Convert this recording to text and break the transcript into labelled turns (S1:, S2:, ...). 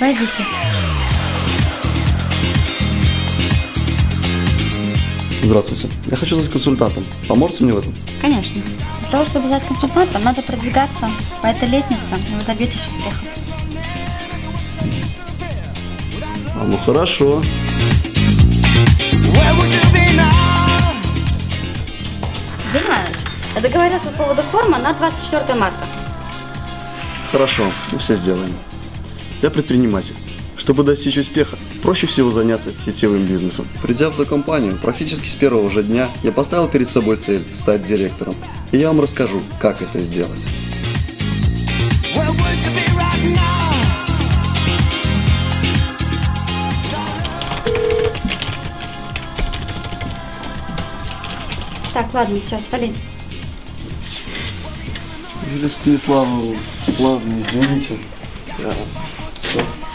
S1: Войдите.
S2: Здравствуйте. Я хочу стать консультантом. Поможете мне в этом?
S1: Конечно. Для того, чтобы стать консультантом, надо продвигаться по этой лестнице, и вы добьетесь успеха.
S2: А, ну хорошо.
S1: День Иванович, я договорилась по поводу формы на 24 марта.
S2: Хорошо, мы все сделаем. Я предприниматель. Чтобы достичь успеха, проще всего заняться сетевым бизнесом. Придя в эту компанию, практически с первого же дня я поставил перед собой цель стать директором. И я вам расскажу, как это сделать.
S1: Так, ладно, все, свали.
S2: Юлия Станиславовна, ладно, извините. Я... Thank you.